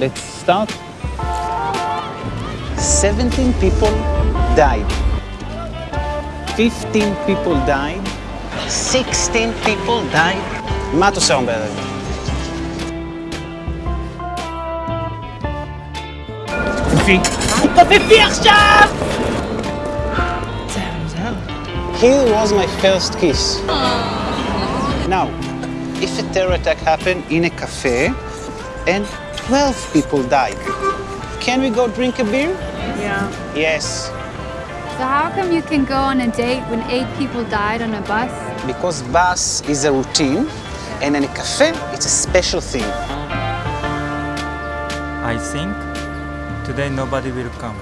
Let's start. 17 people died. 15 people died. 16 people died. Mato Sandberg. Here was my first kiss. Now, if a terror attack happened in a cafe, and 12 people died, can we go drink a beer? Yeah. Yes, So how come you can go on a date when eight people died on a bus? because bus is a routine and in a cafe it's a special thing. I think today nobody will come.